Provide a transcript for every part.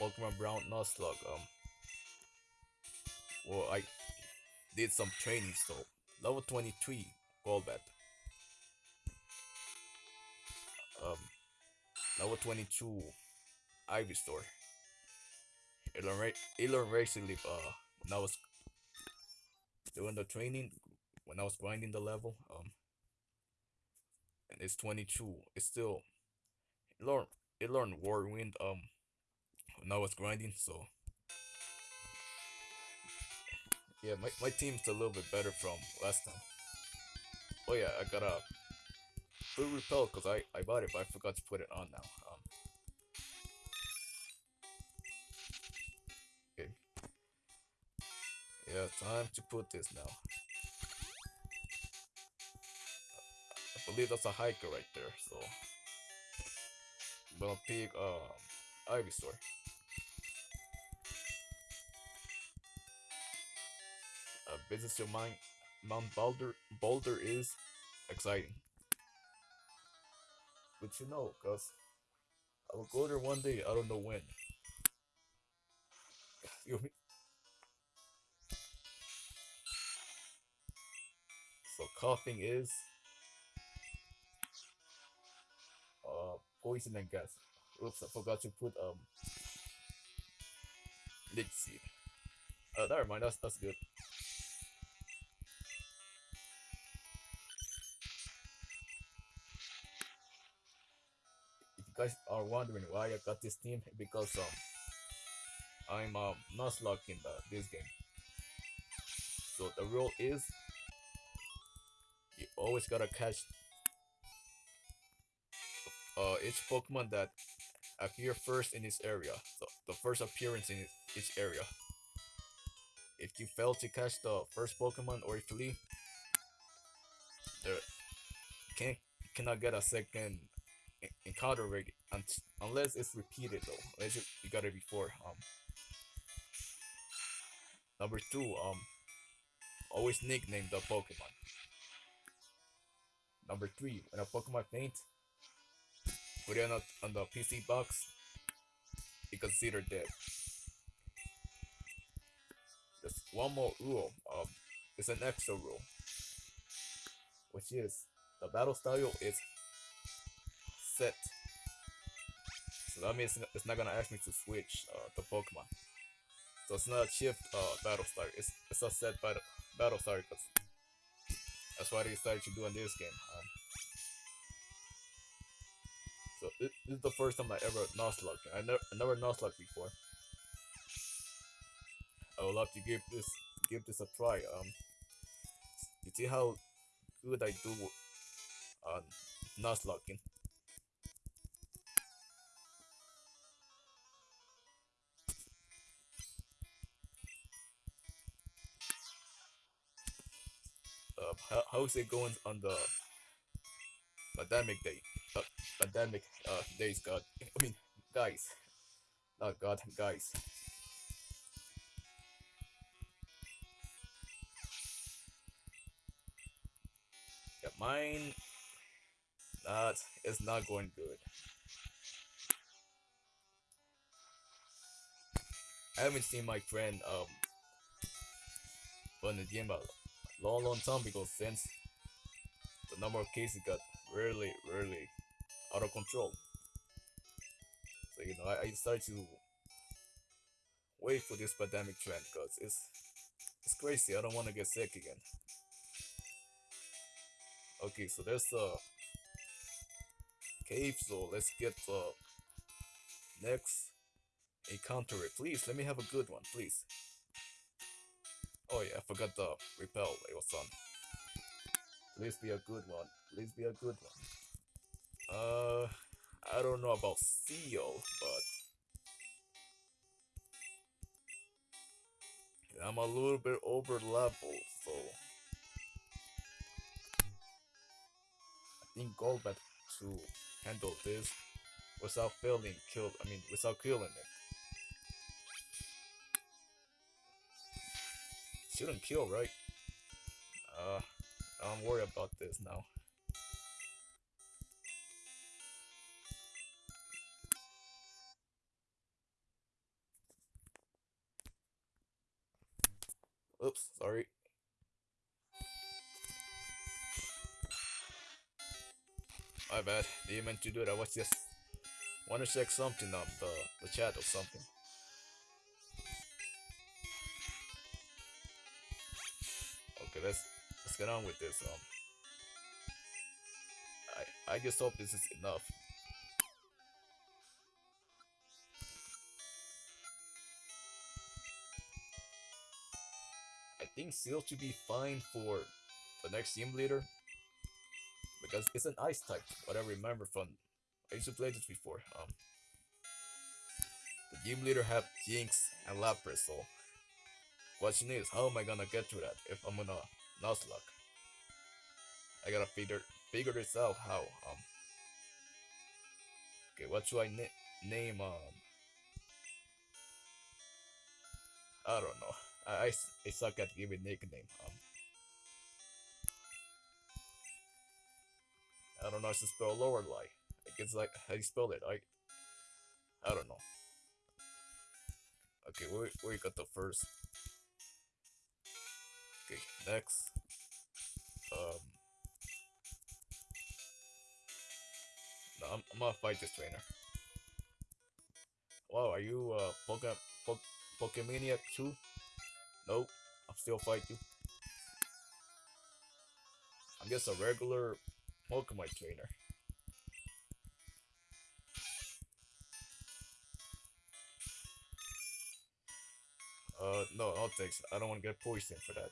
Pokemon Brown Nuzlocke. Um, well, I did some training, so level 23 Golbat. Um, level 22 Ivysaur. Learned recently, uh, when I was doing the training, when I was grinding the level, um, and it's 22. It's still, it learned, it learned Whirlwind, um, when it's grinding, so yeah, my, my team's a little bit better from last time. Oh yeah, I got a full repel because I, I bought it, but I forgot to put it on now. Um, okay. Yeah, time to put this now. I believe that's a hiker right there, so gonna pick um Ivysaur. Business your mind Mount Boulder Boulder is exciting. But you know, cause I will go there one day, I don't know when. You? So coughing is uh poison and gas. Oops, I forgot to put um leech seed. Uh never mind, that's that's good. Guys are wondering why I got this team, because um I'm um Nuzlocke in the, this game. So the rule is you always gotta catch uh each Pokemon that appear first in this area. So the first appearance in each area. If you fail to catch the first Pokemon or if you leave, there you cannot get a second en- encounter rate unless it's repeated though. Unless you, you got it before. Um. Number two, um, always nickname the Pokemon. Number three, when a Pokemon faints, put it on, on the PC box, be considered dead. There's one more rule, um, it's an extra rule, which is the battle style is set. So that means it's not gonna ask me to switch uh, the Pokemon. So it's not a shift uh, battle style, it's, it's a set battle, battle because that's what I decided to do in this game. Um, so this, this is the first time I ever Nuzlocke. I never, I never Nuzlocke before. I would love to give this give this a try. Um, you see how good I do on Nuzlocking. Uh, how, how's it going on the pandemic day? Uh, pandemic uh, days, God. I mean, guys. Not God, guys. Yeah, mine. That is not going good. I haven't seen my friend um a long, long time because since the number of cases got really, really out of control. So you know, I, I started to wait for this pandemic trend because it's it's crazy. I don't want to get sick again. Okay, so there's a cave, so let's get the next encounter. it. Please, let me have a good one, please. Oh yeah, I forgot the repel it was on. Please be a good one. Please be a good one. Uh, I don't know about Seel, but I'm a little bit over level, so I think Golbat to handle this without failing kill. I mean, without killing it. Shouldn't kill, right? Uh, I'm worried about this now. Oops, sorry. My bad, didn't meant to do it, I was just want to check something on the, uh, the chat or something. Okay, let's let's get on with this. Um, I I just hope this is enough. I think Seel should be fine for the next team leader because it's an ice type. What I remember from I used to play this before. Um, the gym leader have Jynx and Lapras, so question is, how am I gonna get to that if I'm gonna Nuzlocke? I gotta figure figure this out how. Um, okay, what should I na name? Um, I don't know. I, I, I suck at giving nickname. Um, I don't know how to spell Lorelei. I guess like how you spell it. I I don't know. Okay, we we got the first. Okay, next. Um. No, I'm, I'm gonna fight this trainer. Wow, are you uh Poke Poke Pokemaniac too? Nope, I'll still fight you. I'm just a regular Pokemon trainer. Uh, no, no thanks. I don't want to get poisoned for that.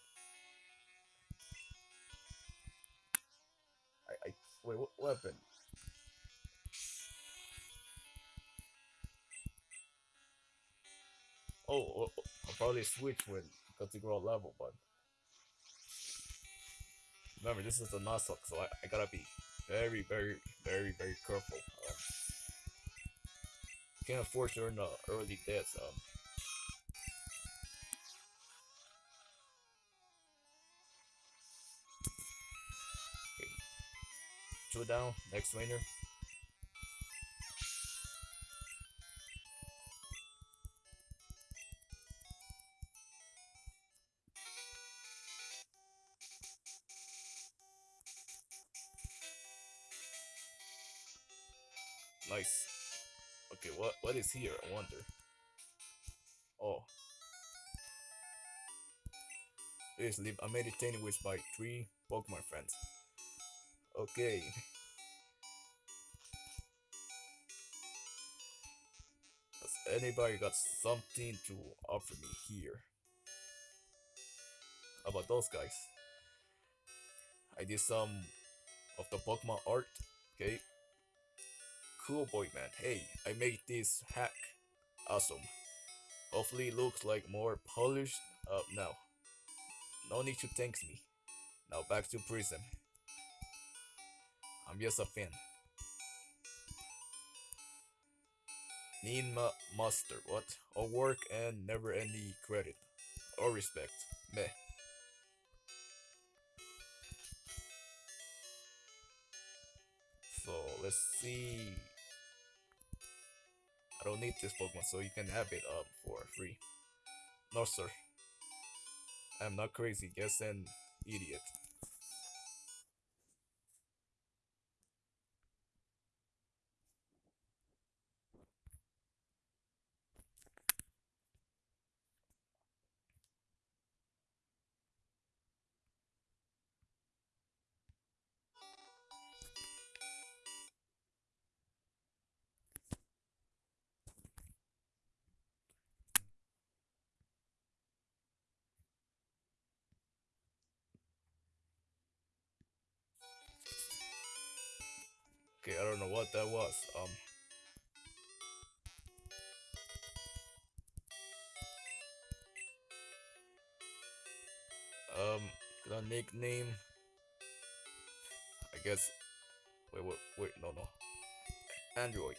Wait, what weapon? Oh, oh, oh, I'll probably switch when got to grow a level, but remember this is the Nuzlocke, so I, I gotta be very, very, very, very careful. Um, can't afford to earn the early deaths. Um, Two down, next winner. Nice. Okay, what what is here? I wonder. Oh. Please leave. I'm meditating with my three Pokemon friends. Okay. Has anybody got something to offer me here? How about those guys? I did some of the Pokemon art. Okay, Koolboyman, hey, I made this hack. Awesome. Hopefully looks like more polished up now. No need to thank me. Now back to prison. I'm just a fan. Need ma master, what? All work and never any credit. Or respect. Meh. So let's see. I don't need this Pokemon, so you can have it up for free. No, sir. I'm not crazy, just an idiot. Okay, I don't know what that was. Um. Um, the nickname. I guess. Wait, wait, wait, no, no. Android.